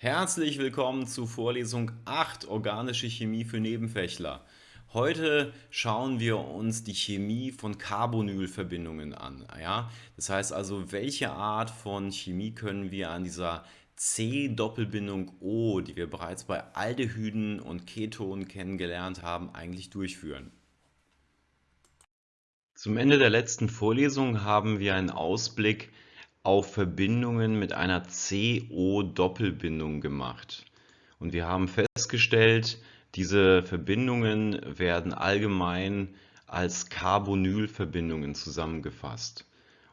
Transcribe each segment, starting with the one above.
Herzlich willkommen zu Vorlesung 8 Organische Chemie für Nebenfächler. Heute schauen wir uns die Chemie von Carbonylverbindungen an. Ja? Das heißt also, welche Art von Chemie können wir an dieser C-Doppelbindung O, die wir bereits bei Aldehyden und Ketonen kennengelernt haben, eigentlich durchführen. Zum Ende der letzten Vorlesung haben wir einen Ausblick Verbindungen mit einer CO-Doppelbindung gemacht. Und wir haben festgestellt, diese Verbindungen werden allgemein als Carbonylverbindungen zusammengefasst.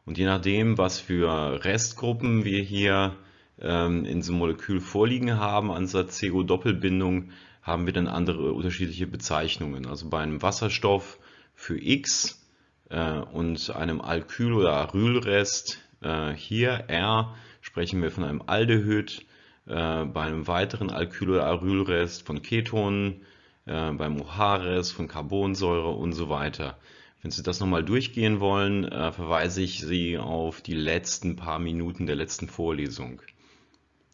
Und je nachdem, was für Restgruppen wir hier ähm, in diesem Molekül vorliegen haben an dieser CO-Doppelbindung, haben wir dann andere unterschiedliche Bezeichnungen. Also bei einem Wasserstoff für X äh, und einem Alkyl- oder Arylrest äh, hier R sprechen wir von einem Aldehyd, äh, bei einem weiteren Alkyl- oder Arylrest von Ketonen, äh, beim OH-Rest von Carbonsäure und so weiter. Wenn Sie das nochmal durchgehen wollen, äh, verweise ich Sie auf die letzten paar Minuten der letzten Vorlesung.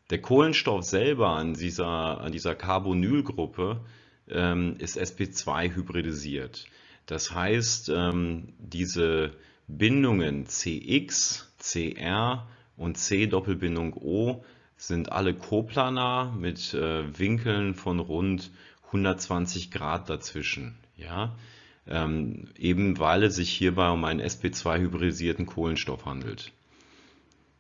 Der Kohlenstoff selber an dieser, an dieser Carbonylgruppe ähm, ist sp2 hybridisiert. Das heißt, ähm, diese Bindungen CX, CR und C-Doppelbindung O sind alle koplanar mit äh, Winkeln von rund 120 Grad dazwischen. Ja? Ähm, eben weil es sich hierbei um einen sp2-hybridisierten Kohlenstoff handelt.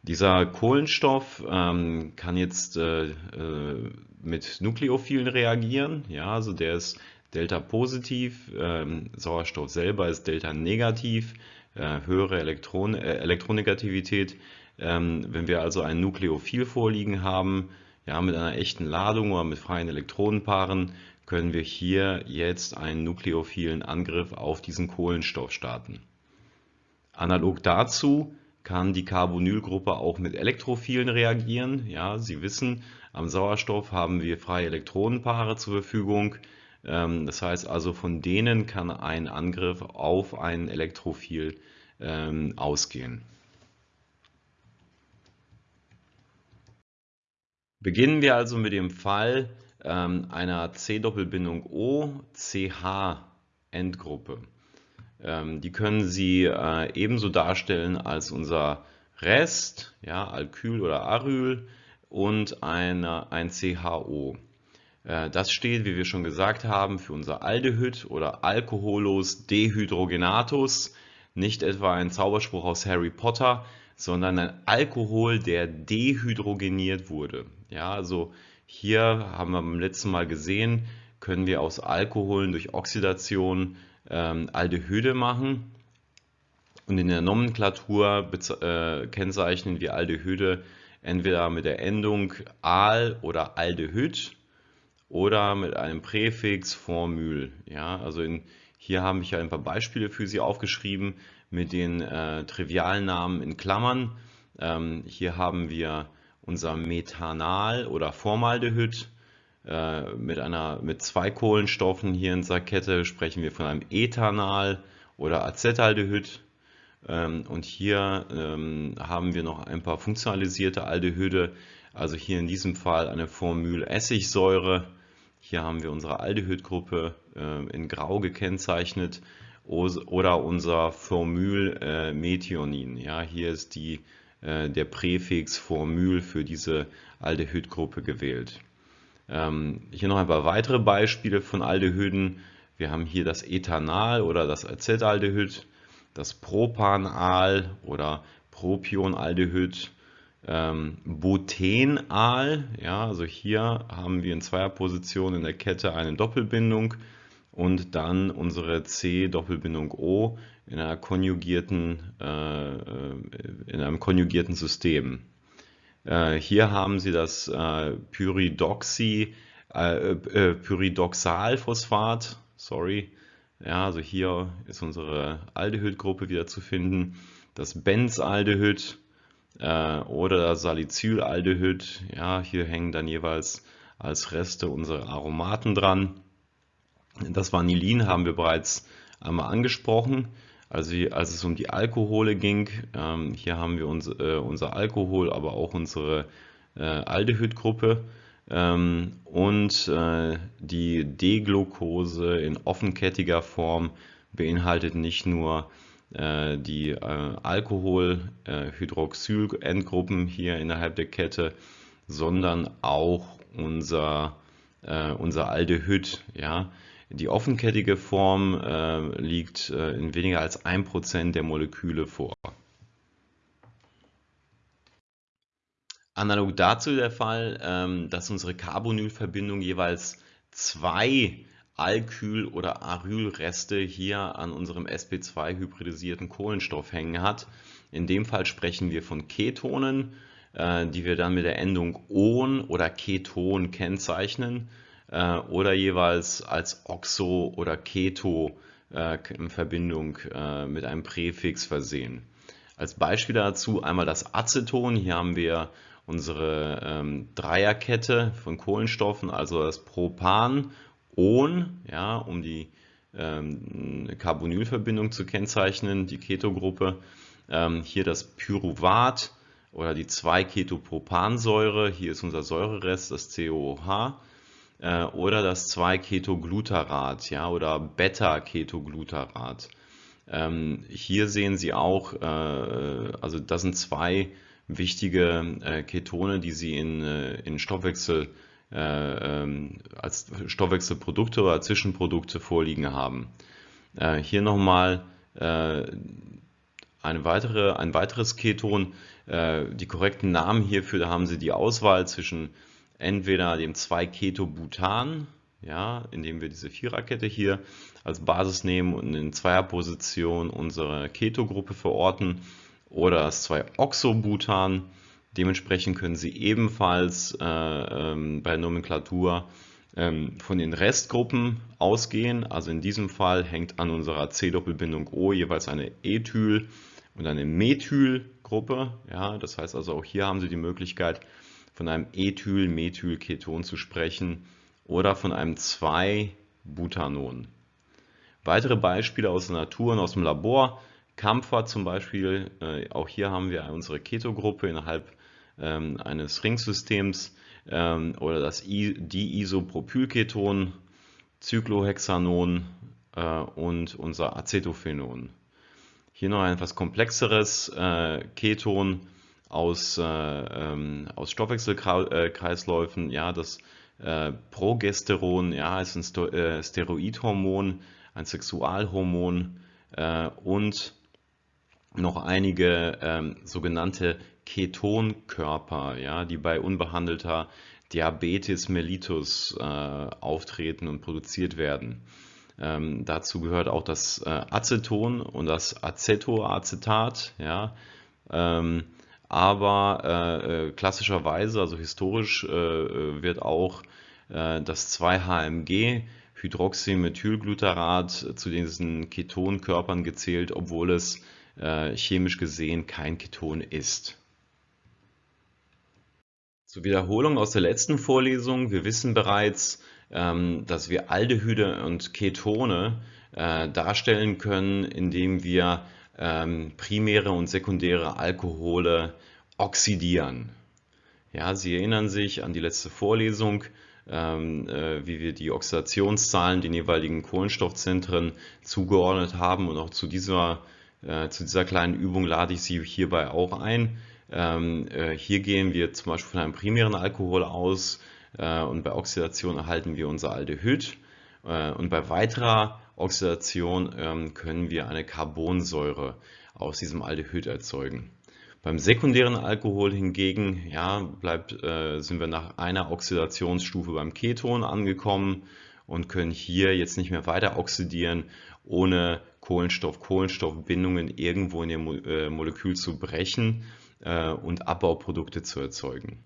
Dieser Kohlenstoff ähm, kann jetzt äh, äh, mit Nukleophilen reagieren. Ja, also der ist Delta positiv, ähm, Sauerstoff selber ist Delta negativ äh, höhere Elektron äh, Elektronegativität. Ähm, wenn wir also ein Nukleophil vorliegen haben, ja, mit einer echten Ladung oder mit freien Elektronenpaaren, können wir hier jetzt einen nukleophilen Angriff auf diesen Kohlenstoff starten. Analog dazu kann die Carbonylgruppe auch mit Elektrophilen reagieren. Ja, Sie wissen, am Sauerstoff haben wir freie Elektronenpaare zur Verfügung. Ähm, das heißt also, von denen kann ein Angriff auf ein Elektrophil ähm, ausgehen. Beginnen wir also mit dem Fall ähm, einer C-Doppelbindung O-CH-Endgruppe. die können Sie äh, ebenso darstellen als unser Rest, ja, Alkyl oder Aryl und eine, ein CHO. Äh, das steht, wie wir schon gesagt haben, für unser Aldehyd oder Alkoholus dehydrogenatus, nicht etwa ein Zauberspruch aus Harry Potter, sondern ein Alkohol, der dehydrogeniert wurde. Ja, also hier haben wir beim letzten Mal gesehen, können wir aus Alkoholen durch Oxidation ähm, Aldehyde machen. Und in der Nomenklatur äh, kennzeichnen wir Aldehyde entweder mit der Endung Al oder Aldehyd oder mit einem Präfix Formül. Ja, also in, hier habe ich ein paar Beispiele für Sie aufgeschrieben mit den äh, Trivialnamen in Klammern. Ähm, hier haben wir unser Methanal oder Formaldehyd äh, mit, einer, mit zwei Kohlenstoffen. Hier in dieser Kette sprechen wir von einem Ethanal oder Acetaldehyd. Ähm, und hier ähm, haben wir noch ein paar funktionalisierte Aldehyde, also hier in diesem Fall eine Formyl Essigsäure hier haben wir unsere Aldehydgruppe äh, in grau gekennzeichnet oder unser Formyl äh. Ja, hier ist die, äh, der Präfix Formyl für diese Aldehydgruppe gewählt. Ähm, hier noch ein paar weitere Beispiele von Aldehyden. Wir haben hier das Ethanal oder das Acetaldehyd, das Propanal oder Propionaldehyd, ähm, Butenal, ja, also hier haben wir in Zweierposition in der Kette eine Doppelbindung und dann unsere C-Doppelbindung O in, einer konjugierten, äh, in einem konjugierten System. Äh, hier haben Sie das äh, Pyridoxy, äh, äh, Pyridoxalphosphat, sorry, ja, also hier ist unsere Aldehydgruppe wieder zu finden, das Benzaldehyd, äh, oder Salicylaldehyd. Ja, hier hängen dann jeweils als Reste unsere Aromaten dran. Das Vanillin haben wir bereits einmal angesprochen. Also als es um die Alkohole ging, ähm, hier haben wir uns, äh, unser Alkohol, aber auch unsere äh, Aldehydgruppe. ähm, und äh, die D-Glucose in offenkettiger Form beinhaltet nicht nur die äh, Alkohol-Hydroxyl-Endgruppen hier innerhalb der Kette, sondern auch unser, unser Aldehyd. Ja? Die offenkettige Form liegt in weniger als 1% der Moleküle vor. Analog dazu der Fall, ähm, dass unsere Carbonylverbindung jeweils zwei Alkyl- oder Arylreste hier an unserem sp2-hybridisierten Kohlenstoff hängen hat. In dem Fall sprechen wir von Ketonen, äh, die wir dann mit der Endung on oder Keton kennzeichnen äh, oder jeweils als Oxo oder Keto äh, in Verbindung mit einem Präfix versehen. Als Beispiel dazu einmal das Aceton. Hier haben wir unsere ähm, Dreierkette von Kohlenstoffen, also das Propan, On, ja, um die ähm, Carbonylverbindung zu kennzeichnen, die Ketogruppe. Ähm, hier das Pyruvat oder die 2-Ketopropansäure, hier ist unser Säurerest, das COOH. Äh, oder das 2-Ketoglutarat ja, oder Beta-Ketoglutarat. Ähm, hier sehen Sie auch, äh, also das sind zwei wichtige äh, Ketone, die sie in, äh, in Stoffwechsel als Stoffwechselprodukte oder Zwischenprodukte vorliegen haben. Äh, hier nochmal äh, eine weitere, ein weiteres Keton. Äh, die korrekten Namen hierfür, da haben Sie die Auswahl zwischen entweder dem 2-Ketobutan, ja, indem wir diese Viererkette hier als Basis nehmen und in Zweierposition unsere Ketogruppe verorten oder das 2-Oxobutan. Dementsprechend können Sie ebenfalls äh, ähm, bei Nomenklatur ähm, von den Restgruppen ausgehen. Also in diesem Fall hängt an unserer C-Doppelbindung O jeweils eine Ethyl- und eine Methylgruppe. Ja, das heißt also auch hier haben Sie die Möglichkeit von einem Ethyl-Methylketon zu sprechen oder von einem 2-Butanon. Weitere Beispiele aus der Natur und aus dem Labor Kampfer zum Beispiel, äh, auch hier haben wir unsere Ketogruppe innerhalb ähm, eines Ringsystems ähm, oder das I Diisopropylketon, Cyclohexanon äh, und unser Acetophenon. Hier noch ein etwas komplexeres äh, Keton aus, äh, ähm, aus Stoffwechselkreisläufen. Ja, das äh, Progesteron ja, ist ein Sto äh, Steroidhormon, ein Sexualhormon und noch einige ähm, sogenannte Ketonkörper, ja, die bei unbehandelter Diabetes mellitus äh, auftreten und produziert werden. Ähm, dazu gehört auch das äh, Aceton und das Acetoacetat, ja, ähm, aber äh, äh klassischerweise, also historisch, äh, äh, wird auch das 2-HMG Hydroxymethylglutarat zu diesen Ketonkörpern gezählt, obwohl es chemisch gesehen kein Keton ist. Zur Wiederholung aus der letzten Vorlesung. Wir wissen bereits, ähm, dass wir Aldehyde und Ketone äh, darstellen können, indem wir ähm, primäre und sekundäre Alkohole oxidieren. Ja, Sie erinnern sich an die letzte Vorlesung, ähm, äh, wie wir die Oxidationszahlen den jeweiligen Kohlenstoffzentren zugeordnet haben und auch zu dieser äh, zu dieser kleinen Übung lade ich Sie hierbei auch ein. Ähm, äh, hier gehen wir zum Beispiel von einem primären Alkohol aus äh, und bei Oxidation erhalten wir unser Aldehyd. Äh, und bei weiterer Oxidation ähm, können wir eine Carbonsäure aus diesem Aldehyd erzeugen. Beim sekundären Alkohol hingegen ja, bleibt, sind wir nach einer Oxidationsstufe beim Keton angekommen und können hier jetzt nicht mehr weiter oxidieren, ohne Kohlenstoff-Kohlenstoffbindungen irgendwo in dem Molekül zu brechen und Abbauprodukte zu erzeugen.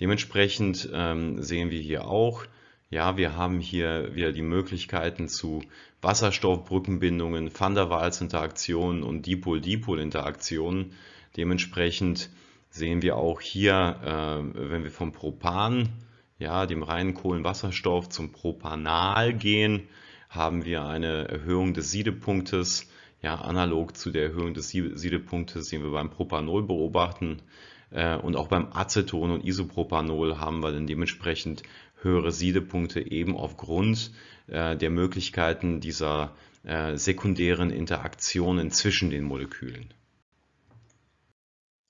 Dementsprechend ähm, sehen wir hier auch, ja, wir haben hier wieder die Möglichkeiten zu Wasserstoffbrückenbindungen, Van der Waals-Interaktionen und Dipol-Dipol-Interaktionen. Dementsprechend sehen wir auch hier, äh, wenn wir vom Propan, ja, dem reinen Kohlenwasserstoff zum Propanal gehen, haben wir eine Erhöhung des Siedepunktes, ja, analog zu der Erhöhung des Siedepunktes, den wir beim Propanol beobachten. Äh, und auch beim Aceton und Isopropanol haben wir dann dementsprechend höhere Siedepunkte eben aufgrund äh, der Möglichkeiten dieser äh, sekundären Interaktionen zwischen den Molekülen.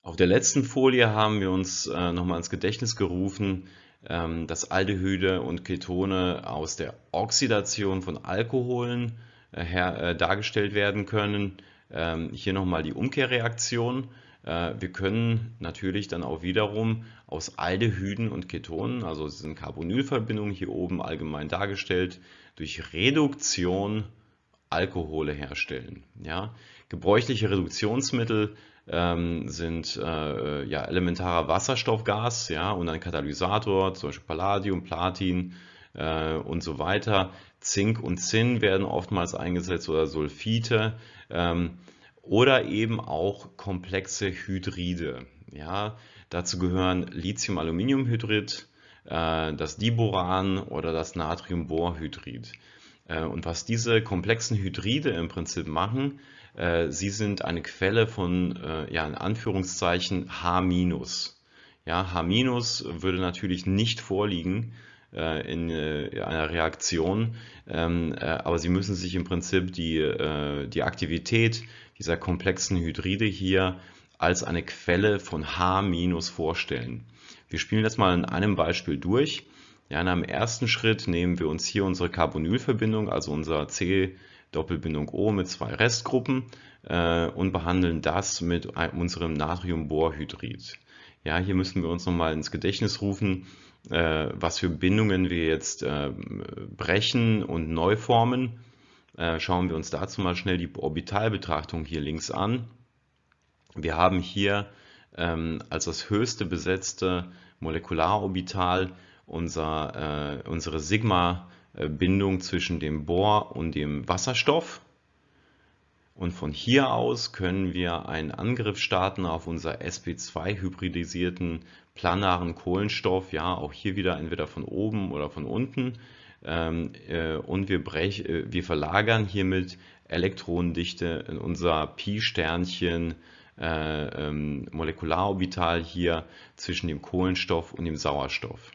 Auf der letzten Folie haben wir uns nochmal ins Gedächtnis gerufen, ähm, dass Aldehyde und Ketone aus der Oxidation von Alkoholen dargestellt werden können. Ähm, hier nochmal die Umkehrreaktion. Äh, wir können natürlich dann auch wiederum aus Aldehyden und Ketonen, also es sind Carbonylverbindungen hier oben allgemein dargestellt, durch Reduktion Alkohole herstellen. Ja? Gebräuchliche Reduktionsmittel ähm, sind äh, ja, elementarer Wasserstoffgas ja, und ein Katalysator, zum Beispiel Palladium, Platin äh, und so weiter. Zink und Zinn werden oftmals eingesetzt oder Sulfite ähm, oder eben auch komplexe Hydride. Ja. Dazu gehören Lithium-Aluminiumhydrid, äh, das Diboran oder das Natriumborhydrid. Äh, und was diese komplexen Hydride im Prinzip machen, äh, sie sind eine Quelle von, äh, ja, in Anführungszeichen H-. Ja, H- würde natürlich nicht vorliegen in einer Reaktion, ähm, aber Sie müssen sich im Prinzip die, die Aktivität dieser komplexen Hydride hier als eine Quelle von H- vorstellen. Wir spielen das mal in einem Beispiel durch. Ja, in einem ersten Schritt nehmen wir uns hier unsere Carbonylverbindung, also unser C Doppelbindung O mit zwei Restgruppen äh, und behandeln das mit unserem Natriumborhydrid. Ja, hier müssen wir uns nochmal ins Gedächtnis rufen, äh, was für Bindungen wir jetzt äh, brechen und neu formen. Äh, schauen wir uns dazu mal schnell die Orbitalbetrachtung hier links an. Wir haben hier ähm, als das höchste besetzte Molekularorbital unser, äh, unsere Sigma-Bindung zwischen dem Bohr und dem Wasserstoff. Und von hier aus können wir einen Angriff starten auf unser sp2-hybridisierten planaren Kohlenstoff, ja, auch hier wieder entweder von oben oder von unten. Ähm, äh, und wir, brech, äh, wir verlagern hiermit Elektronendichte in unser Pi-Sternchen äh, ähm, Molekularorbital hier zwischen dem Kohlenstoff und dem Sauerstoff.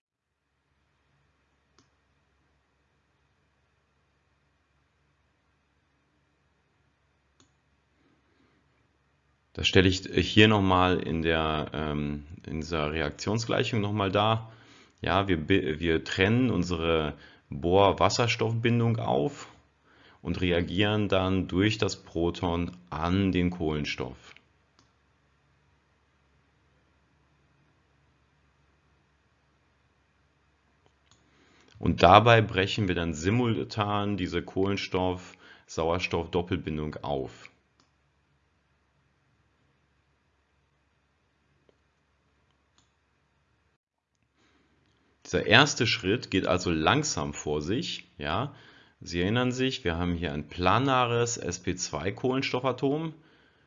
Das stelle ich hier nochmal in, ähm, in dieser Reaktionsgleichung nochmal dar. Ja, wir, wir trennen unsere Bohr-Wasserstoffbindung auf und reagieren dann durch das Proton an den Kohlenstoff. Und dabei brechen wir dann simultan diese Kohlenstoff-Sauerstoff-Doppelbindung auf. Dieser erste Schritt geht also langsam vor sich. Ja? Sie erinnern sich, wir haben hier ein planares sp2-Kohlenstoffatom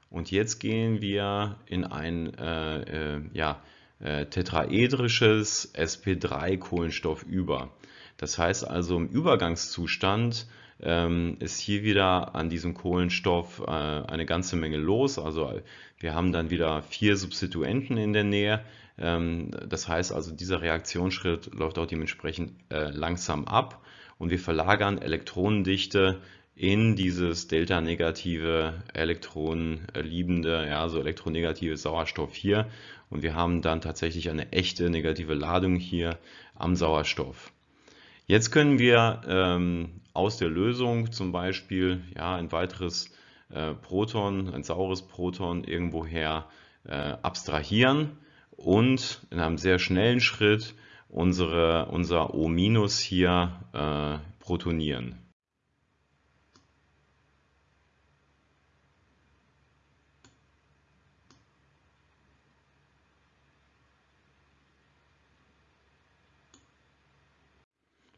und jetzt gehen wir in ein äh, äh, ja, äh, tetraedrisches sp3-Kohlenstoff über. Das heißt also im Übergangszustand ähm, ist hier wieder an diesem Kohlenstoff äh, eine ganze Menge los. Also wir haben dann wieder vier Substituenten in der Nähe. Ähm, das heißt also, dieser Reaktionsschritt läuft auch dementsprechend äh, langsam ab und wir verlagern Elektronendichte in dieses delta-negative elektronenliebende, ja, also elektronegative Sauerstoff hier und wir haben dann tatsächlich eine echte negative Ladung hier am Sauerstoff. Jetzt können wir ähm, aus der Lösung zum Beispiel ja, ein weiteres äh, Proton, ein saures Proton irgendwoher äh, abstrahieren und in einem sehr schnellen Schritt unsere, unser O- hier äh, protonieren.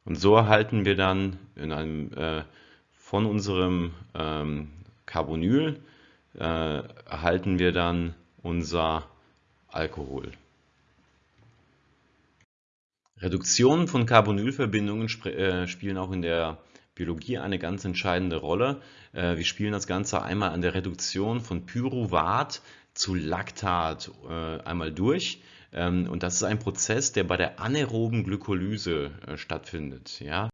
Und so erhalten wir dann in einem, äh, von unserem ähm, Carbonyl äh, erhalten wir dann unser Alkohol. Reduktionen von Carbonylverbindungen äh, spielen auch in der Biologie eine ganz entscheidende Rolle. Äh, wir spielen das Ganze einmal an der Reduktion von Pyruvat zu Lactat äh, einmal durch. Ähm, und das ist ein Prozess, der bei der anaeroben Glykolyse stattfindet. Ja?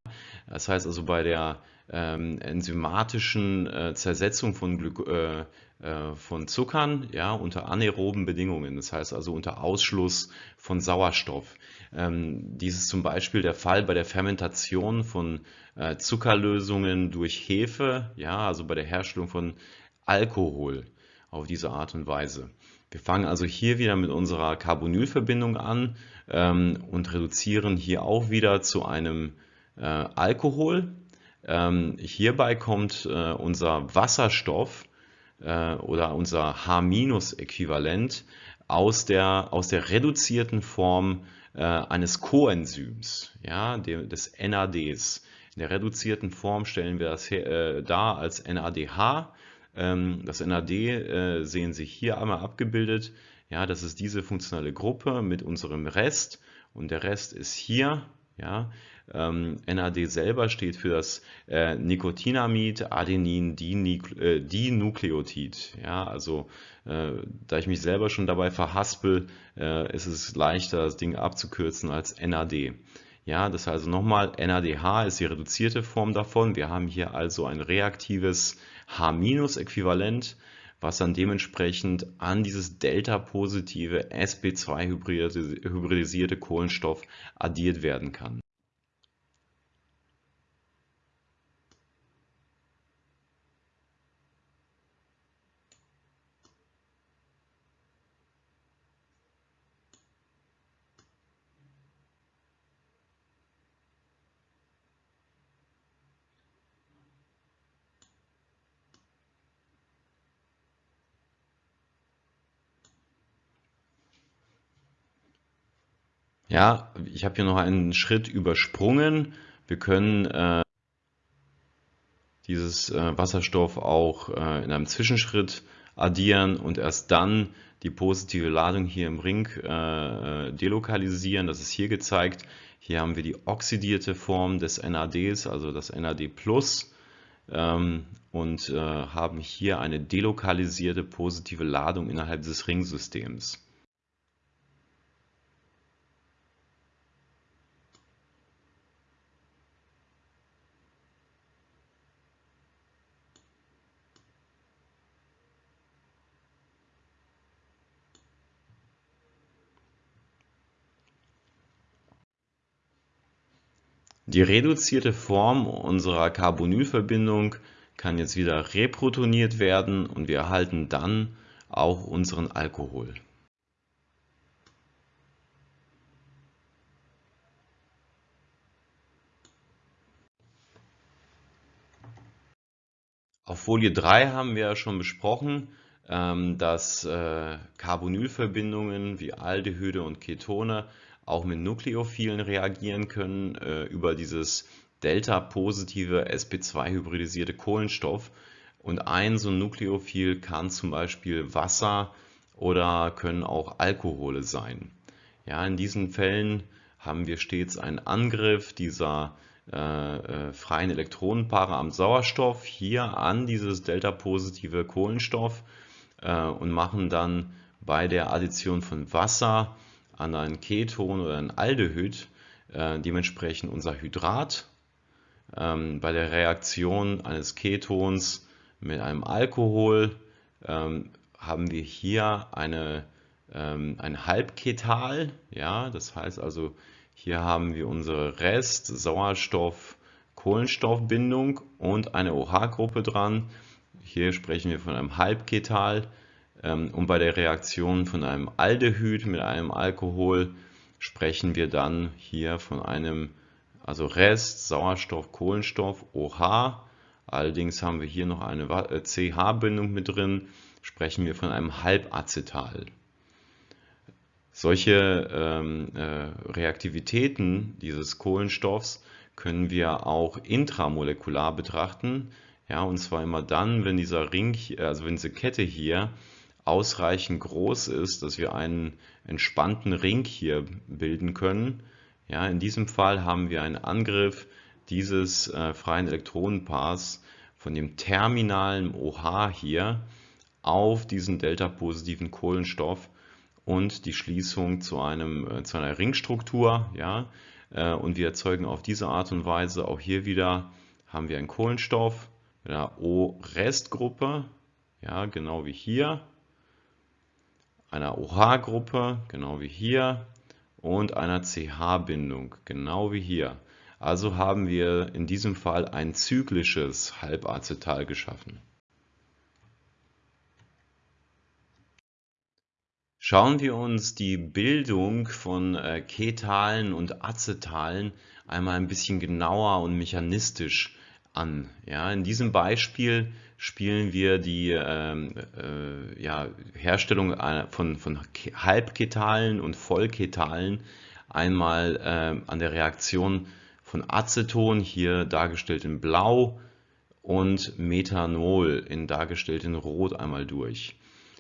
Das heißt also bei der ähm, enzymatischen Zersetzung von, Glyko von Zuckern ja, unter anaeroben Bedingungen, das heißt also unter Ausschluss von Sauerstoff. Ähm, dies ist zum Beispiel der Fall bei der Fermentation von äh, Zuckerlösungen durch Hefe, ja, also bei der Herstellung von Alkohol auf diese Art und Weise. Wir fangen also hier wieder mit unserer Carbonylverbindung an ähm, und reduzieren hier auch wieder zu einem äh, Alkohol. Ähm, hierbei kommt äh, unser Wasserstoff äh, oder unser H-Äquivalent aus der, aus der reduzierten Form äh, eines Coenzyms, ja, des NADs. In der reduzierten Form stellen wir das her, äh, dar als NADH ähm, das NAD äh, sehen Sie hier einmal abgebildet. Ja, das ist diese funktionale Gruppe mit unserem Rest und der Rest ist hier. Ja, ähm, NAD selber steht für das äh, Nikotinamid Adenin äh, Dinukleotid. Ja, also äh, da ich mich selber schon dabei verhaspel, äh, ist es leichter, das Ding abzukürzen als NAD. Ja, das heißt also nochmal, NADH ist die reduzierte Form davon. Wir haben hier also ein reaktives H-Äquivalent, was dann dementsprechend an dieses delta-positive sp2-hybridisierte Kohlenstoff addiert werden kann. Ja, ich habe hier noch einen Schritt übersprungen. Wir können äh, dieses äh, Wasserstoff auch äh, in einem Zwischenschritt addieren und erst dann die positive Ladung hier im Ring äh, delokalisieren. Das ist hier gezeigt. Hier haben wir die oxidierte Form des NADs, also das NAD+, ähm, und äh, haben hier eine delokalisierte positive Ladung innerhalb des Ringsystems. Die reduzierte Form unserer Carbonylverbindung kann jetzt wieder reprotoniert werden und wir erhalten dann auch unseren Alkohol. Auf Folie 3 haben wir ja schon besprochen, ähm, dass äh, Carbonylverbindungen wie Aldehyde und Ketone auch mit Nukleophilen reagieren können äh, über dieses delta-positive sp2-hybridisierte Kohlenstoff. Und ein so ein Nukleophil kann zum Beispiel Wasser oder können auch Alkohole sein. Ja, in diesen Fällen haben wir stets einen Angriff dieser äh, äh, freien Elektronenpaare am Sauerstoff hier an dieses delta-positive Kohlenstoff äh, und machen dann bei der Addition von Wasser an ein Keton oder ein Aldehyd äh, dementsprechend unser Hydrat. Ähm, bei der Reaktion eines Ketons mit einem Alkohol ähm, haben wir hier eine, ähm, ein Halbketal. Ja, das heißt also, hier haben wir unsere Rest-Sauerstoff-Kohlenstoffbindung und eine OH-Gruppe dran. Hier sprechen wir von einem Halbketal. Ähm, und bei der Reaktion von einem Aldehyd mit einem Alkohol sprechen wir dann hier von einem also Rest, Sauerstoff, Kohlenstoff, OH. Allerdings haben wir hier noch eine CH-Bindung äh, mit drin, sprechen wir von einem Halbacetal. Solche ähm, äh, Reaktivitäten dieses Kohlenstoffs können wir auch intramolekular betrachten. Ja, und zwar immer dann, wenn dieser Ring, also wenn diese Kette hier ausreichend groß ist, dass wir einen entspannten Ring hier bilden können. Ja, in diesem Fall haben wir einen Angriff dieses äh, freien Elektronenpaars von dem terminalen OH hier auf diesen delta-positiven Kohlenstoff und die Schließung zu, einem, äh, zu einer Ringstruktur. Ja? Äh, und wir erzeugen auf diese Art und Weise auch hier wieder haben wir einen Kohlenstoff mit einer O-Restgruppe, ja, genau wie hier, einer OH-Gruppe, genau wie hier, und einer CH-Bindung, genau wie hier. Also haben wir in diesem Fall ein zyklisches Halbacetal geschaffen. Schauen wir uns die Bildung von äh, Ketalen und Acetalen einmal ein bisschen genauer und mechanistisch an. Ja, in diesem Beispiel spielen wir die ähm, äh, ja, Herstellung von, von Halbketalen und Vollketalen einmal äh, an der Reaktion von Aceton, hier dargestellt in Blau, und Methanol, in dargestellt in Rot, einmal durch.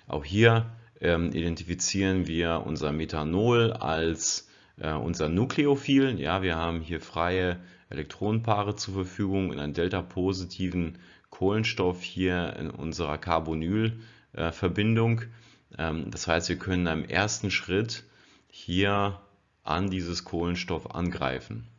Auch hier ähm, identifizieren wir unser Methanol als äh, unser Nukleophil. Ja, wir haben hier freie Elektronenpaare zur Verfügung in einem delta-positiven Kohlenstoff hier in unserer Carbonylverbindung. Ähm, das heißt, wir können im ersten Schritt hier an dieses Kohlenstoff angreifen.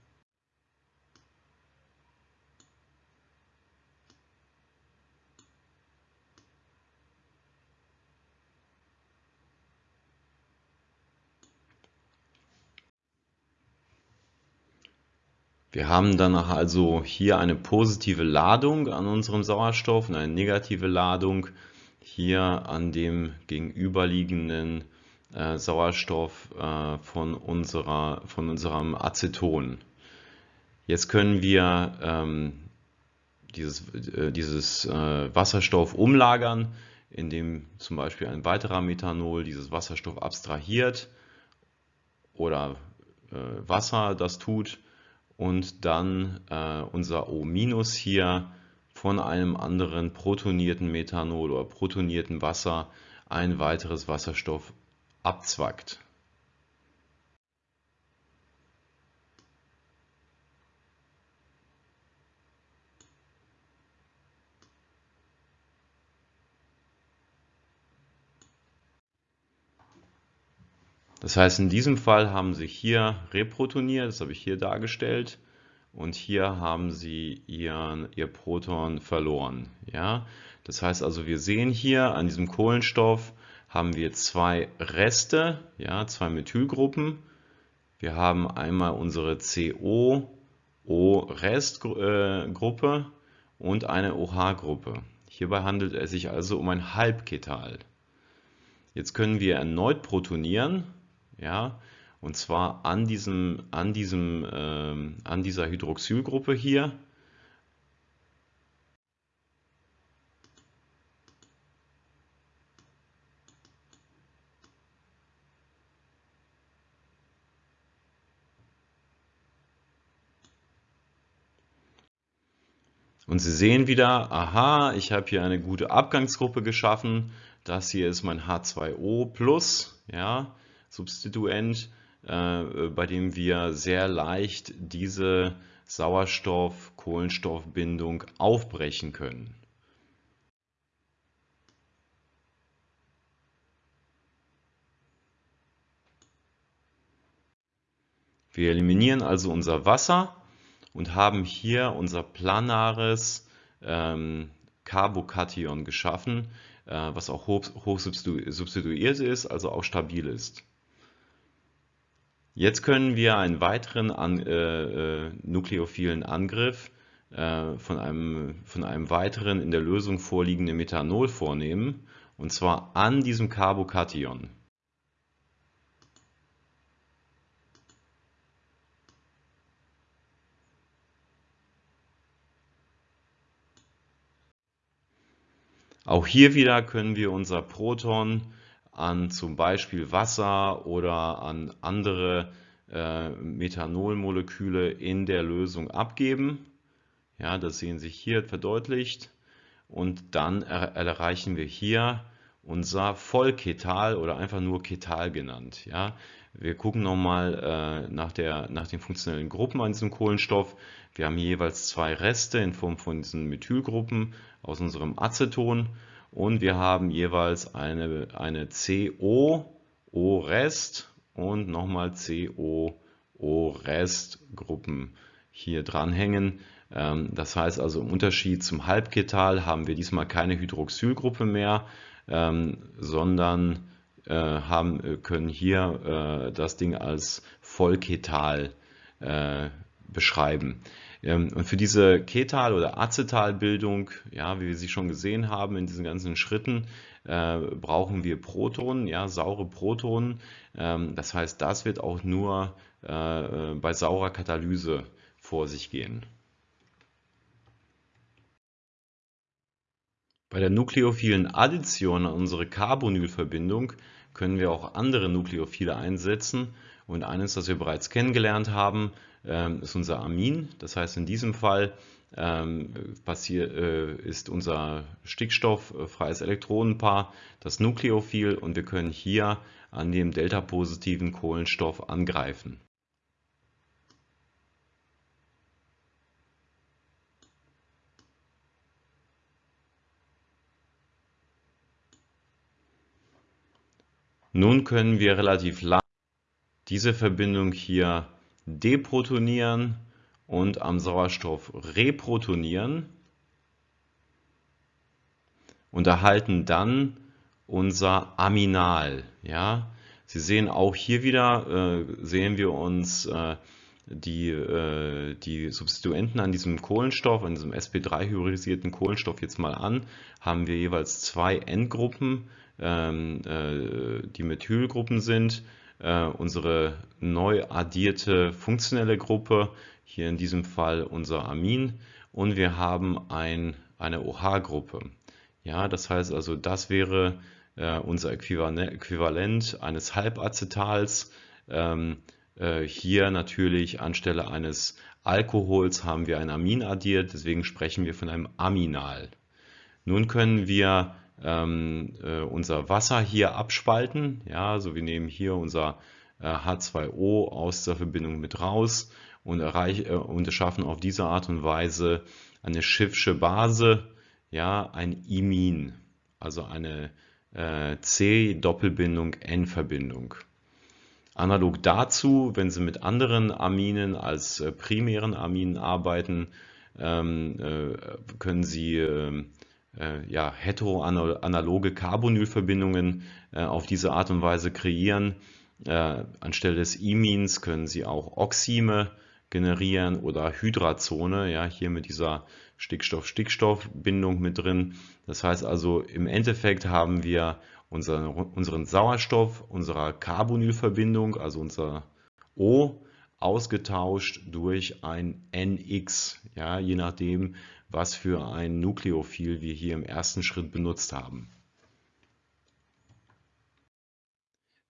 Wir haben dann also hier eine positive Ladung an unserem Sauerstoff und eine negative Ladung hier an dem gegenüberliegenden äh, Sauerstoff äh, von, unserer, von unserem Aceton. Jetzt können wir ähm, dieses, äh, dieses äh, Wasserstoff umlagern, indem zum Beispiel ein weiterer Methanol dieses Wasserstoff abstrahiert oder äh, Wasser das tut und dann äh, unser O- hier von einem anderen protonierten Methanol oder protonierten Wasser ein weiteres Wasserstoff abzwackt. Das heißt, in diesem Fall haben sie hier reprotoniert, das habe ich hier dargestellt, und hier haben sie ihren, ihr Proton verloren. Ja? Das heißt also, wir sehen hier an diesem Kohlenstoff haben wir zwei Reste, ja, zwei Methylgruppen. Wir haben einmal unsere CO-O-Restgruppe äh, und eine OH-Gruppe. Hierbei handelt es sich also um ein Halbketal. Jetzt können wir erneut protonieren ja, und zwar an diesem, an diesem, ähm, an dieser Hydroxylgruppe hier. Und Sie sehen wieder, aha, ich habe hier eine gute Abgangsgruppe geschaffen. Das hier ist mein H2O+, ja, Substituent, äh, bei dem wir sehr leicht diese Sauerstoff-Kohlenstoffbindung aufbrechen können. Wir eliminieren also unser Wasser und haben hier unser planares ähm, Carbokation geschaffen, äh, was auch hoch, hoch substituiert ist, also auch stabil ist. Jetzt können wir einen weiteren an, äh, äh, nukleophilen Angriff äh, von, einem, von einem weiteren in der Lösung vorliegenden Methanol vornehmen, und zwar an diesem Carbokation. Auch hier wieder können wir unser Proton an zum Beispiel Wasser oder an andere äh, Methanolmoleküle in der Lösung abgeben. Ja, das sehen Sie hier verdeutlicht. Und dann er erreichen wir hier unser Vollketal oder einfach nur Ketal genannt. Ja, wir gucken nochmal äh, nach, nach den funktionellen Gruppen an diesem Kohlenstoff. Wir haben jeweils zwei Reste in Form von diesen Methylgruppen aus unserem Aceton und wir haben jeweils eine, eine CO, O-Rest und nochmal CO, O-Rest Gruppen hier dranhängen. Ähm, das heißt also im Unterschied zum Halbketal haben wir diesmal keine Hydroxylgruppe mehr, ähm, sondern äh, haben, können hier äh, das Ding als Vollketal äh, beschreiben. Ähm, und für diese Ketal- oder Acetalbildung, ja, wie wir sie schon gesehen haben in diesen ganzen Schritten, äh, brauchen wir Protonen, ja, saure Protonen. Ähm, das heißt, das wird auch nur äh, bei saurer Katalyse vor sich gehen. Bei der nukleophilen Addition an unsere Carbonylverbindung können wir auch andere Nukleophile einsetzen und eines, das wir bereits kennengelernt haben, ist unser Amin. Das heißt, in diesem Fall ähm, äh, ist unser stickstofffreies Elektronenpaar das Nukleophil und wir können hier an dem delta-positiven Kohlenstoff angreifen. Nun können wir relativ lang diese Verbindung hier deprotonieren und am Sauerstoff reprotonieren und erhalten dann unser Aminal. Ja? Sie sehen auch hier wieder, äh, sehen wir uns äh, die, äh, die Substituenten an diesem Kohlenstoff, an diesem sp3-hybridisierten Kohlenstoff jetzt mal an, haben wir jeweils zwei Endgruppen ähm, äh, die Methylgruppen sind. Äh, unsere neu addierte funktionelle Gruppe, hier in diesem Fall unser Amin. Und wir haben ein, eine OH-Gruppe. Ja, das heißt also, das wäre äh, unser Äquivalent eines Halbacetals. Ähm, äh, hier natürlich anstelle eines Alkohols haben wir ein Amin addiert, deswegen sprechen wir von einem Aminal. Nun können wir ähm, äh, unser Wasser hier abspalten. Ja, also wir nehmen hier unser äh, H2O aus der Verbindung mit raus und, erreich, äh, und schaffen auf diese Art und Weise eine Schiffsche Base, ja, ein Imin, also eine äh, C-Doppelbindung N-Verbindung. Analog dazu, wenn Sie mit anderen Aminen als äh, primären Aminen arbeiten, ähm, äh, können Sie ähm, äh, ja, heteroanaloge Carbonylverbindungen äh, auf diese Art und Weise kreieren. Äh, anstelle des Imins können Sie auch Oxime generieren oder Hydrazone, ja, hier mit dieser Stickstoff-Stickstoff-Bindung mit drin. Das heißt also, im Endeffekt haben wir unseren, unseren Sauerstoff unserer Carbonylverbindung, also unser O, ausgetauscht durch ein NX, ja, je nachdem, was für ein Nukleophil wir hier im ersten Schritt benutzt haben.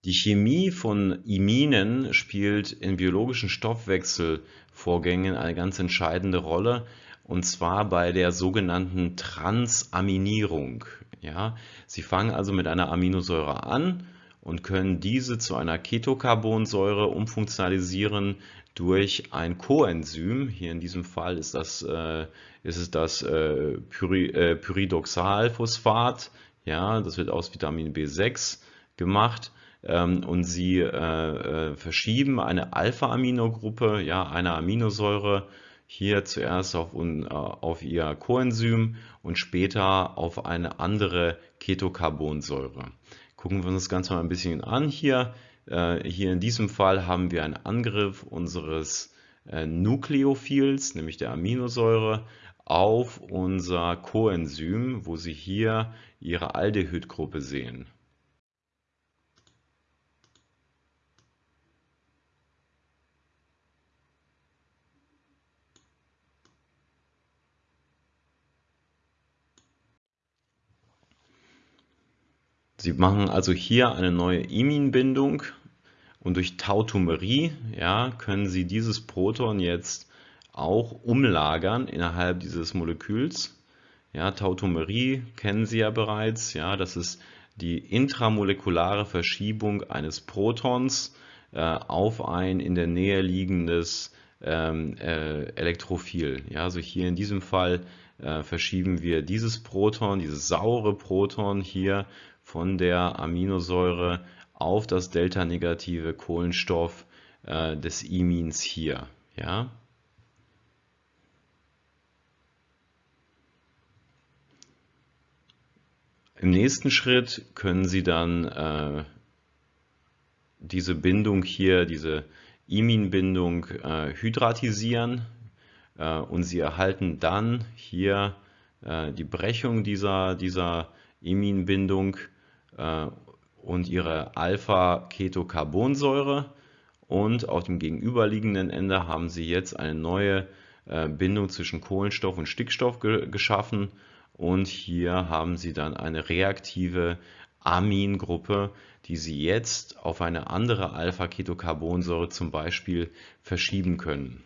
Die Chemie von Iminen spielt in biologischen Stoffwechselvorgängen eine ganz entscheidende Rolle, und zwar bei der sogenannten Transaminierung. Ja, sie fangen also mit einer Aminosäure an und können diese zu einer Ketocarbonsäure umfunktionalisieren durch ein Coenzym. Hier in diesem Fall ist, das, äh, ist es das äh, Pyri, äh, Pyridoxalphosphat. Ja, das wird aus Vitamin B6 gemacht. Ähm, und sie äh, äh, verschieben eine Alpha-Aminogruppe, ja, eine Aminosäure, hier zuerst auf, äh, auf ihr Coenzym und später auf eine andere Ketocarbonsäure. Gucken wir uns das Ganze mal ein bisschen an hier. Äh, hier in diesem Fall haben wir einen Angriff unseres Nukleophils, nämlich der Aminosäure, auf unser Coenzym, wo Sie hier Ihre Aldehydgruppe sehen. Sie machen also hier eine neue Iminbindung und durch Tautomerie ja, können Sie dieses Proton jetzt auch umlagern innerhalb dieses Moleküls. Ja, Tautomerie kennen Sie ja bereits. Ja, das ist die intramolekulare Verschiebung eines Protons äh, auf ein in der Nähe liegendes ähm, äh, Elektrophil. Ja, also hier in diesem Fall äh, verschieben wir dieses Proton, dieses saure Proton hier von der Aminosäure auf das delta-negative Kohlenstoff äh, des Imins hier. Ja? Im nächsten Schritt können Sie dann äh, diese Bindung hier, diese Imin-Bindung äh, hydratisieren äh, und Sie erhalten dann hier äh, die Brechung dieser, dieser Imin-Bindung äh, und ihre Alpha-Ketocarbonsäure. Und auf dem gegenüberliegenden Ende haben Sie jetzt eine neue äh, Bindung zwischen Kohlenstoff und Stickstoff ge geschaffen und hier haben Sie dann eine reaktive Amingruppe, die Sie jetzt auf eine andere Alpha-Ketocarbonsäure zum Beispiel verschieben können.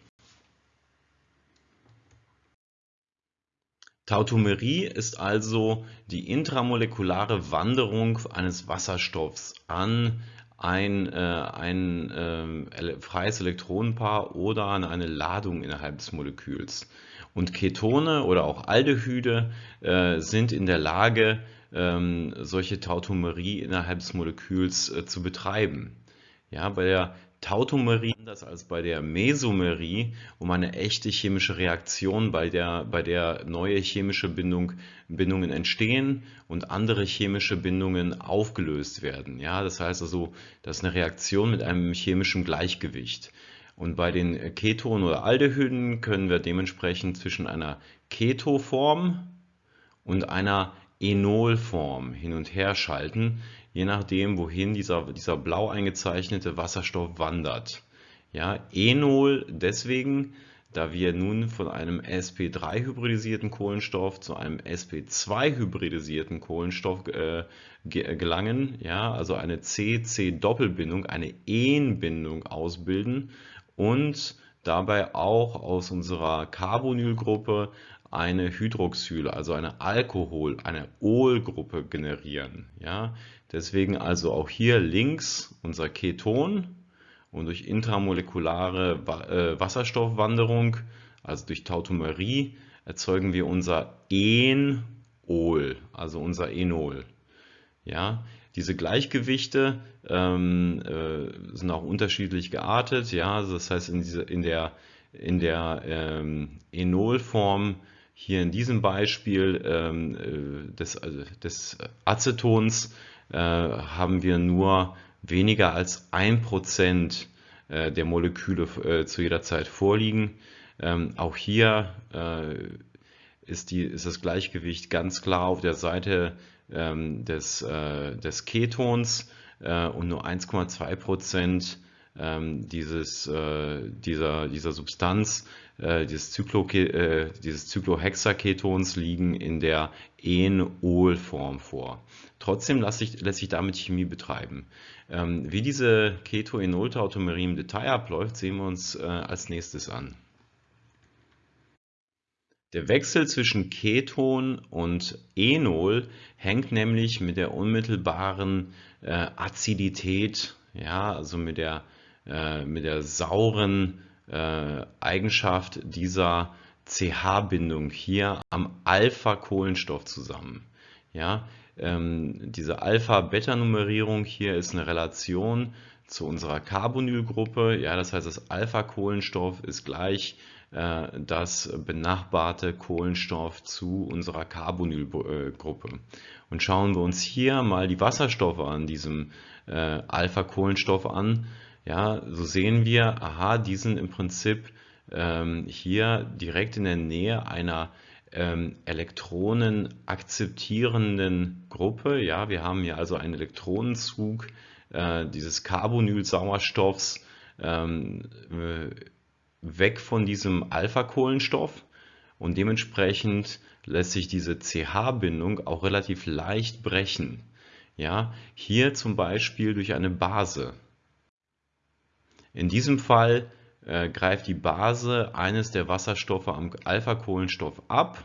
Tautomerie ist also die intramolekulare Wanderung eines Wasserstoffs an ein, äh, ein äh, freies Elektronenpaar oder an eine Ladung innerhalb des Moleküls. Und Ketone oder auch Aldehyde äh, sind in der Lage, ähm, solche Tautomerie innerhalb des Moleküls äh, zu betreiben. Ja, bei der Tautomerie anders als bei der Mesomerie um eine echte chemische Reaktion, bei der, bei der neue chemische Bindung, Bindungen entstehen und andere chemische Bindungen aufgelöst werden. Ja, das heißt also, das ist eine Reaktion mit einem chemischen Gleichgewicht. Und bei den Ketonen oder Aldehyden können wir dementsprechend zwischen einer Ketoform und einer Enolform hin und her schalten, je nachdem, wohin dieser, dieser blau eingezeichnete Wasserstoff wandert. Ja, Enol deswegen, da wir nun von einem sp3-hybridisierten Kohlenstoff zu einem sp2-hybridisierten Kohlenstoff äh, gelangen, ja, also eine C-C-Doppelbindung, eine En-Bindung ausbilden und dabei auch aus unserer Carbonylgruppe eine Hydroxyl, also eine Alkohol, eine Olgruppe generieren. Ja? Deswegen also auch hier links unser Keton und durch intramolekulare äh, Wasserstoffwanderung, also durch Tautomerie, erzeugen wir unser Enol, also unser Enol. Ja? Diese Gleichgewichte ähm, äh, sind auch unterschiedlich geartet. Ja? Also das heißt, in, diese, in der, in der ähm, Enolform hier in diesem Beispiel ähm, äh, des, also des Acetons haben wir nur weniger als ein Prozent äh, der Moleküle äh, zu jeder Zeit vorliegen. Ähm, auch hier äh, ist, die, ist das Gleichgewicht ganz klar auf der Seite ähm, des, äh, des Ketons und nur 1,2 Prozent ähm, dieses, dieser, dieser Substanz äh, dieses, Zyclo, äh, dieses Cyclohexaketons liegen in der Enol-Form vor. Trotzdem lässt sich, lässt sich damit Chemie betreiben. Ähm, wie diese Keto-Enol-Tautomerie im Detail abläuft, sehen wir uns äh, als nächstes an. Der Wechsel zwischen Keton und Enol hängt nämlich mit der unmittelbaren äh, Azidität, ja, also mit der, äh, mit der sauren äh, Eigenschaft dieser CH-Bindung hier am Alpha-Kohlenstoff zusammen. Ja, ähm, diese Alpha-Beta-Nummerierung hier ist eine Relation zu unserer Carbonylgruppe. Ja, das heißt, das Alpha-Kohlenstoff ist gleich äh, das benachbarte Kohlenstoff zu unserer Carbonylgruppe. Und schauen wir uns hier mal die Wasserstoffe an diesem äh, Alpha-Kohlenstoff an, ja, so sehen wir, aha, die sind im Prinzip ähm, hier direkt in der Nähe einer ähm, Elektronen akzeptierenden Gruppe. Ja, wir haben hier also einen Elektronenzug äh, dieses Carbonylsauerstoffs ähm, äh, weg von diesem Alpha-Kohlenstoff und dementsprechend lässt sich diese CH-Bindung auch relativ leicht brechen. Ja, hier zum Beispiel durch eine Base. In diesem Fall äh, greift die Base eines der Wasserstoffe am Alpha-Kohlenstoff ab.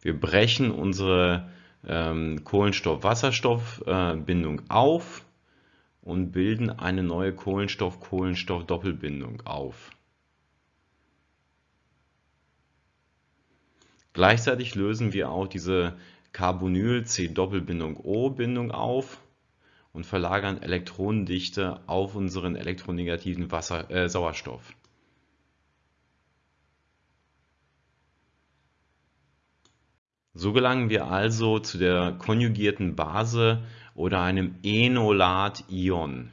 Wir brechen unsere ähm, Kohlenstoff-Wasserstoff-Bindung auf und bilden eine neue Kohlenstoff-Kohlenstoff-Doppelbindung auf. Gleichzeitig lösen wir auch diese Carbonyl-C-Doppelbindung-O-Bindung auf und verlagern Elektronendichte auf unseren elektronegativen Wasser, äh, Sauerstoff. So gelangen wir also zu der konjugierten Base oder einem Enolat-Ion.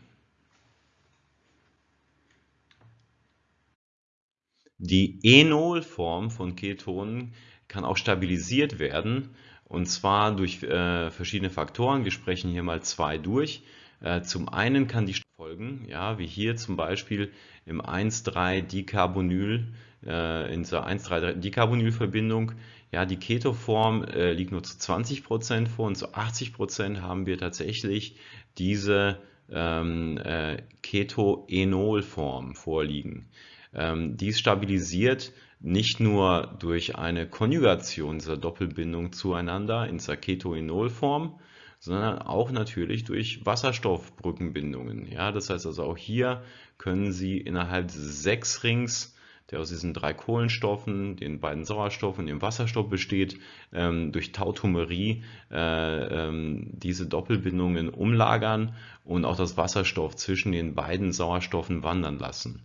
Die Enolform von Ketonen kann auch stabilisiert werden und zwar durch äh, verschiedene Faktoren. Wir sprechen hier mal zwei durch. Äh, zum einen kann die folgen, ja, wie hier zum Beispiel im 1,3-Dicarbonyl, äh, in dieser 1,3-Dicarbonyl-Verbindung, ja, die Ketoform äh, liegt nur zu 20% vor und zu 80% haben wir tatsächlich diese ähm, äh, Ketoenolform vorliegen. Ähm, dies stabilisiert nicht nur durch eine Konjugation dieser Doppelbindung zueinander in Ketoenolform, sondern auch natürlich durch Wasserstoffbrückenbindungen. Ja, das heißt also auch hier können Sie innerhalb des Sechsrings, der aus diesen drei Kohlenstoffen, den beiden Sauerstoffen und dem Wasserstoff besteht, ähm, durch Tautomerie äh, ähm, diese Doppelbindungen umlagern und auch das Wasserstoff zwischen den beiden Sauerstoffen wandern lassen.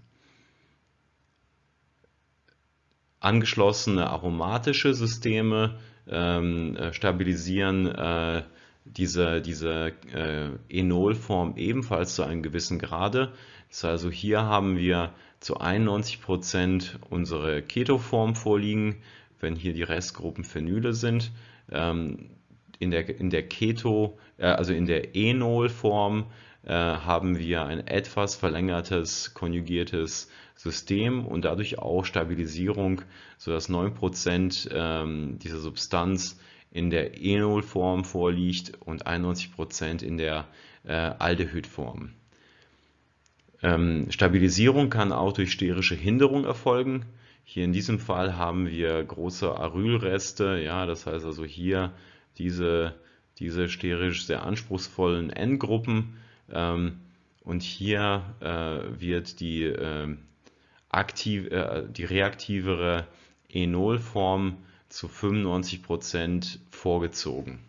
Angeschlossene aromatische Systeme ähm, äh, stabilisieren äh, diese, diese äh, Enolform ebenfalls zu einem gewissen Grade. Das heißt also hier haben wir zu 91% unsere Ketoform vorliegen, wenn hier die Restgruppen Phenyle sind. Ähm, in der, in der Keto, äh, also in der Enolform äh, haben wir ein etwas verlängertes konjugiertes System und dadurch auch Stabilisierung, sodass 9% ähm, dieser Substanz in der Enolform vorliegt und 91% in der äh, Aldehydform. Ähm, Stabilisierung kann auch durch sterische Hinderung erfolgen. Hier in diesem Fall haben wir große Arylreste, ja, das heißt also hier diese, diese sterisch sehr anspruchsvollen N-Gruppen ähm, und hier äh, wird die aktiv, äh, die reaktivere Enolform zu 95% vorgezogen.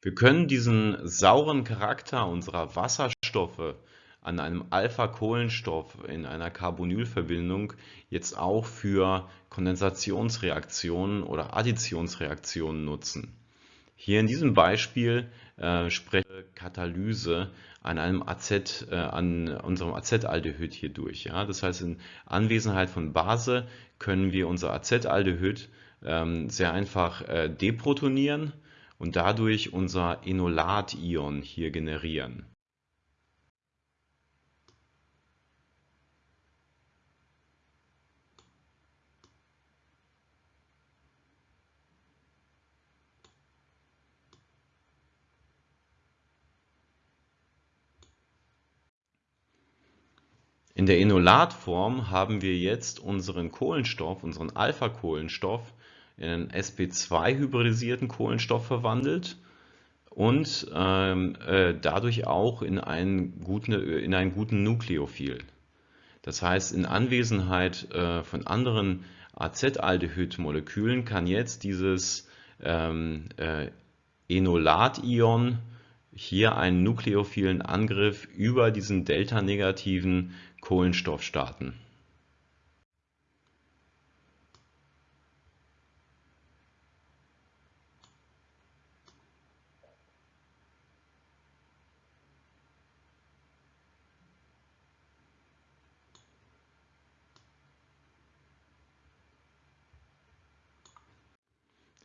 Wir können diesen sauren Charakter unserer Wasserstoffe an einem Alpha-Kohlenstoff in einer Carbonylverbindung jetzt auch für Kondensationsreaktionen oder Additionsreaktionen nutzen. Hier in diesem Beispiel äh, spreche Katalyse an einem AZ, äh, an unserem Acetaldehyd hier durch. Ja? Das heißt, in Anwesenheit von Base können wir unser Acetaldehyd ähm, sehr einfach äh, deprotonieren und dadurch unser Enolat-Ion hier generieren. Der Enolatform haben wir jetzt unseren Kohlenstoff, unseren Alpha-Kohlenstoff in einen sp2-hybridisierten Kohlenstoff verwandelt und ähm, äh, dadurch auch in einen guten, in einen guten Nukleophil. Das heißt, in Anwesenheit äh, von anderen Acetaldehyd-Molekülen kann jetzt dieses ähm, äh, Enolat-Ion hier einen nukleophilen Angriff über diesen delta-negativen Kohlenstoff starten.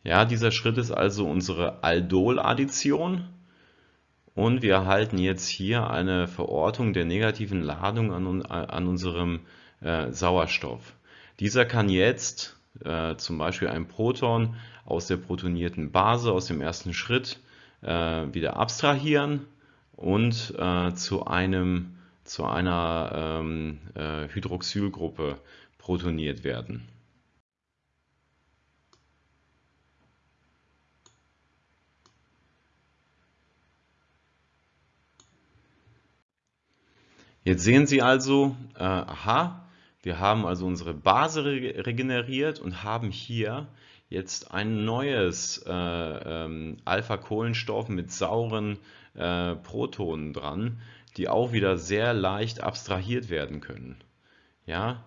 Ja, dieser Schritt ist also unsere Aldol-Addition. Und wir erhalten jetzt hier eine Verortung der negativen Ladung an, an unserem äh, Sauerstoff. Dieser kann jetzt äh, zum Beispiel ein Proton aus der protonierten Base, aus dem ersten Schritt, äh, wieder abstrahieren und äh, zu, einem, zu einer ähm, äh, Hydroxylgruppe protoniert werden. Jetzt sehen Sie also, äh, aha, wir haben also unsere Base re regeneriert und haben hier jetzt ein neues äh, ähm, Alpha-Kohlenstoff mit sauren äh, Protonen dran, die auch wieder sehr leicht abstrahiert werden können. Ja,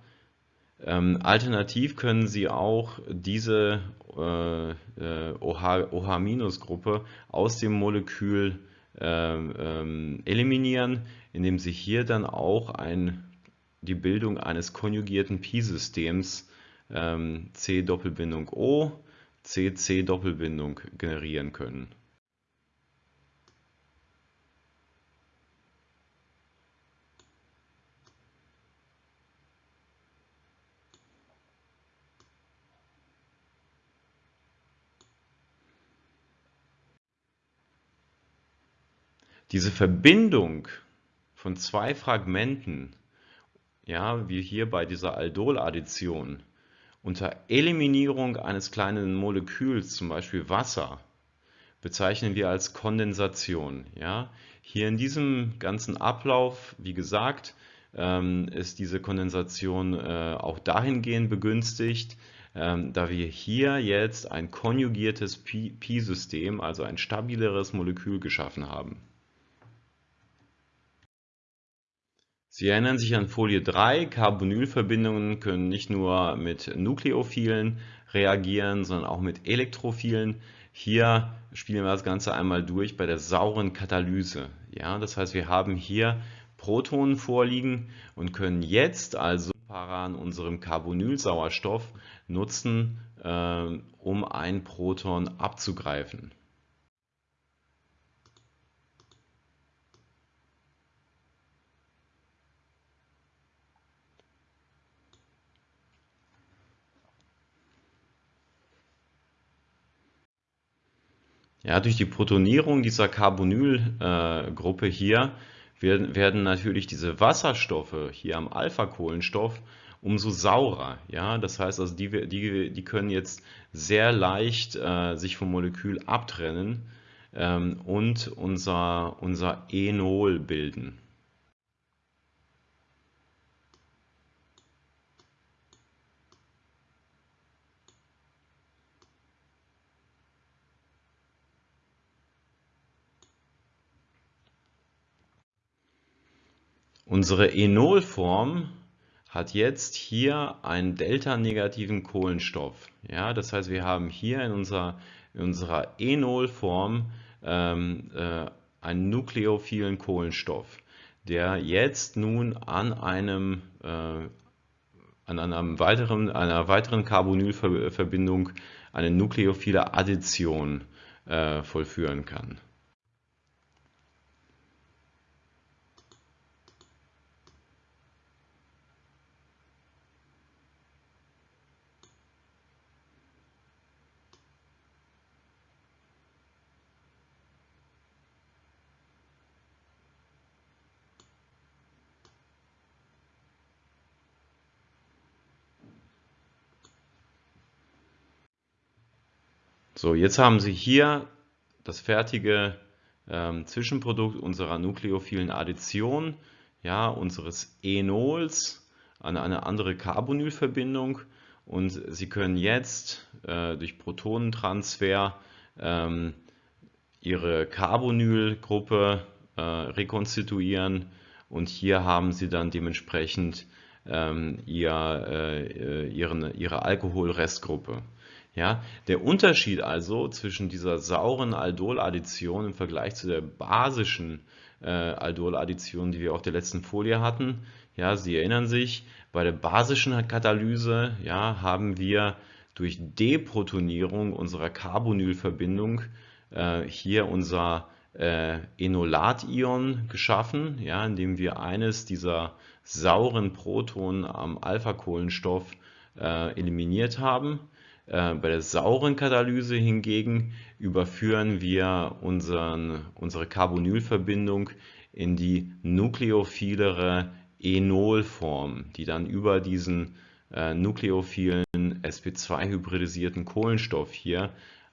ähm, alternativ können Sie auch diese äh, äh OH-Gruppe aus dem Molekül ähm, ähm, eliminieren, indem Sie hier dann auch ein, die Bildung eines konjugierten Pi-Systems ähm, C-Doppelbindung O, C-C-Doppelbindung generieren können. Diese Verbindung von zwei Fragmenten, ja, wie hier bei dieser Aldol-Addition, unter Eliminierung eines kleinen Moleküls, zum Beispiel Wasser, bezeichnen wir als Kondensation. Ja. Hier in diesem ganzen Ablauf, wie gesagt, ähm, ist diese Kondensation äh, auch dahingehend begünstigt, ähm, da wir hier jetzt ein konjugiertes Pi-System, also ein stabileres Molekül geschaffen haben. Sie erinnern sich an Folie 3, Carbonylverbindungen können nicht nur mit Nukleophilen reagieren, sondern auch mit Elektrophilen. Hier spielen wir das Ganze einmal durch bei der sauren Katalyse. Ja, das heißt, wir haben hier Protonen vorliegen und können jetzt also Para an unserem Carbonylsauerstoff nutzen, äh, um ein Proton abzugreifen. Ja, durch die Protonierung dieser Carbonylgruppe äh, hier werden, werden natürlich diese Wasserstoffe hier am Alpha-Kohlenstoff umso saurer. Ja, das heißt also, die, die, die können jetzt sehr leicht äh, sich vom Molekül abtrennen ähm, und unser, unser Enol bilden. Unsere Enolform hat jetzt hier einen delta-negativen Kohlenstoff. Ja, das heißt, wir haben hier in unserer, in unserer Enolform ähm, äh, einen nukleophilen Kohlenstoff, der jetzt nun an einem äh, an einem weiteren, einer weiteren Carbonylverbindung eine nukleophile Addition äh, vollführen kann. So, jetzt haben Sie hier das fertige ähm, Zwischenprodukt unserer nukleophilen Addition, ja, unseres Enols an eine andere Carbonylverbindung und Sie können jetzt äh, durch Protonentransfer ähm, Ihre Carbonylgruppe äh, rekonstituieren und hier haben Sie dann dementsprechend ähm, ihr, äh, ihren, Ihre Alkoholrestgruppe. Ja, der Unterschied also zwischen dieser sauren Aldol-Addition im Vergleich zu der basischen äh, Aldol-Addition, die wir auf der letzten Folie hatten, ja, Sie erinnern sich, bei der basischen Katalyse ja, haben wir durch Deprotonierung unserer Carbonylverbindung äh, hier unser äh, Enolat-Ion geschaffen, ja, indem wir eines dieser sauren Protonen am Alpha-Kohlenstoff äh, eliminiert haben. Äh, bei der sauren Katalyse hingegen überführen wir unseren, unsere Carbonylverbindung in die nukleophilere Enolform, die dann über diesen äh, nukleophilen sp2-hybridisierten Kohlenstoff hier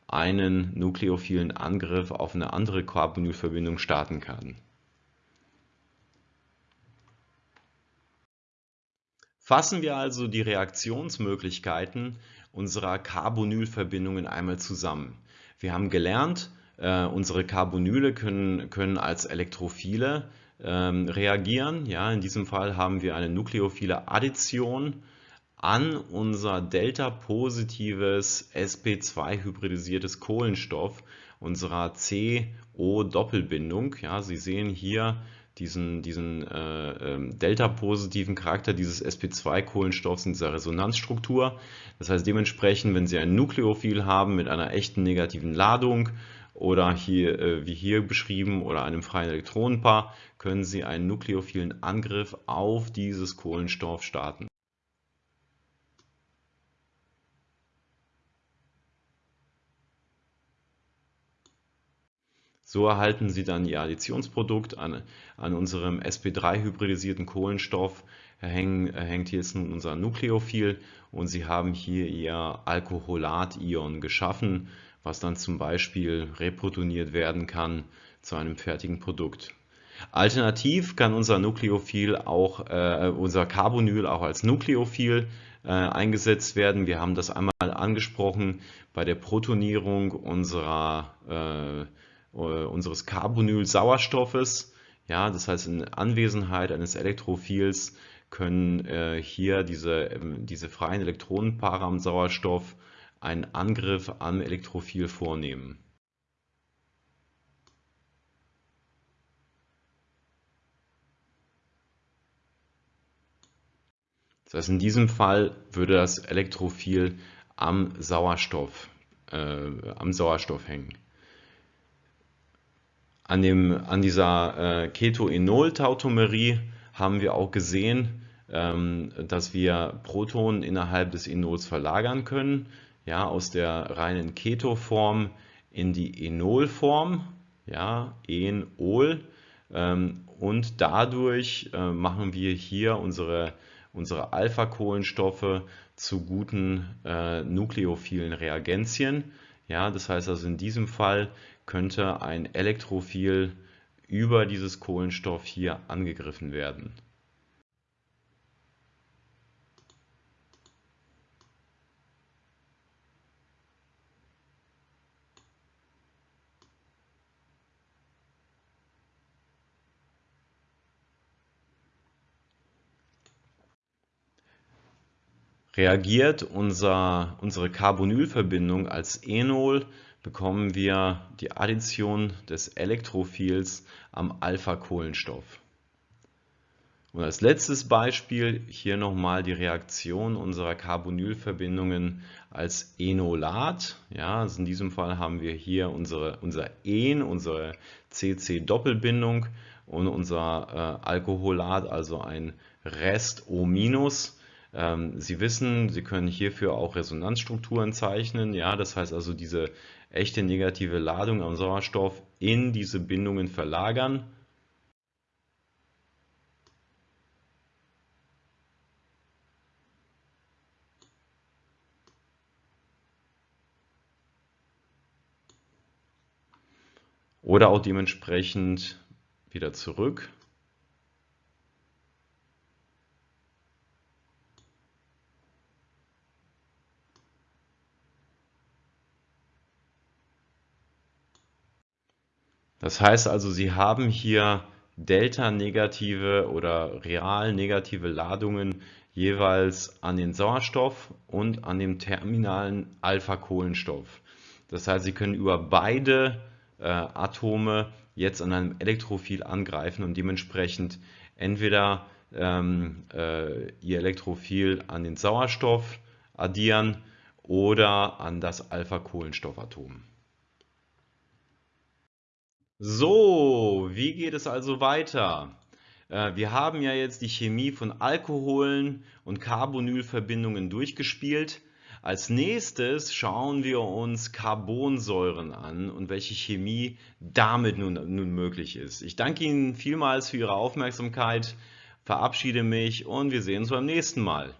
einen nukleophilen Angriff auf eine andere Carbonylverbindung starten kann. Fassen wir also die Reaktionsmöglichkeiten unserer Carbonylverbindungen einmal zusammen. Wir haben gelernt, äh, unsere Carbonyle können, können als Elektrophile ähm, reagieren. Ja, in diesem Fall haben wir eine nukleophile Addition an unser delta-positives sp2-hybridisiertes Kohlenstoff unserer CO-Doppelbindung. Ja, Sie sehen hier diesen, diesen äh, äh, delta-positiven Charakter dieses sp2-Kohlenstoffs in dieser Resonanzstruktur. Das heißt dementsprechend, wenn Sie ein Nukleophil haben mit einer echten negativen Ladung oder hier, äh, wie hier beschrieben, oder einem freien Elektronenpaar, können Sie einen nukleophilen Angriff auf dieses Kohlenstoff starten. So erhalten Sie dann Ihr Additionsprodukt an, an unserem sp3-hybridisierten Kohlenstoff. Hängen, hängt jetzt nun unser Nukleophil und Sie haben hier Ihr Alkoholat-Ion geschaffen, was dann zum Beispiel reprotoniert werden kann zu einem fertigen Produkt. Alternativ kann unser Nukleophil auch, äh, unser Carbonyl auch als Nukleophil äh, eingesetzt werden. Wir haben das einmal angesprochen bei der Protonierung unserer äh, unseres Carbonyl-Sauerstoffes. Ja, das heißt, in Anwesenheit eines Elektrophils können äh, hier diese, ähm, diese freien Elektronenpaare am Sauerstoff einen Angriff am Elektrophil vornehmen. Das heißt, in diesem Fall würde das Elektrophil am Sauerstoff, äh, am Sauerstoff hängen. An, dem, an dieser äh, Ketoenol-Tautomerie haben wir auch gesehen, ähm, dass wir Protonen innerhalb des Enols verlagern können, ja, aus der reinen Keto-Form in die Enol-Form, ja, Enol, ähm, und dadurch äh, machen wir hier unsere, unsere Alpha-Kohlenstoffe zu guten äh, nukleophilen Reagenzien. Ja, das heißt also in diesem Fall könnte ein Elektrophil über dieses Kohlenstoff hier angegriffen werden. Reagiert unser, unsere Carbonylverbindung als Enol bekommen wir die Addition des Elektrophils am Alpha-Kohlenstoff. Und als letztes Beispiel hier nochmal die Reaktion unserer Carbonylverbindungen als Enolat. Ja, also in diesem Fall haben wir hier unsere, unser En, unsere CC-Doppelbindung und unser äh, Alkoholat, also ein Rest O-. Ähm, Sie wissen, Sie können hierfür auch Resonanzstrukturen zeichnen. Ja, das heißt also diese echte negative Ladung am Sauerstoff in diese Bindungen verlagern. Oder auch dementsprechend wieder zurück. Das heißt also, Sie haben hier delta-negative oder real negative Ladungen jeweils an den Sauerstoff und an dem terminalen Alpha-Kohlenstoff. Das heißt, Sie können über beide äh, Atome jetzt an einem Elektrophil angreifen und dementsprechend entweder ähm, äh, Ihr Elektrophil an den Sauerstoff addieren oder an das Alpha-Kohlenstoffatom. So, wie geht es also weiter? Äh, wir haben ja jetzt die Chemie von Alkoholen und Carbonylverbindungen durchgespielt. Als nächstes schauen wir uns Carbonsäuren an und welche Chemie damit nun, nun möglich ist. Ich danke Ihnen vielmals für Ihre Aufmerksamkeit, verabschiede mich und wir sehen uns beim nächsten Mal.